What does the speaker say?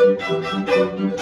Música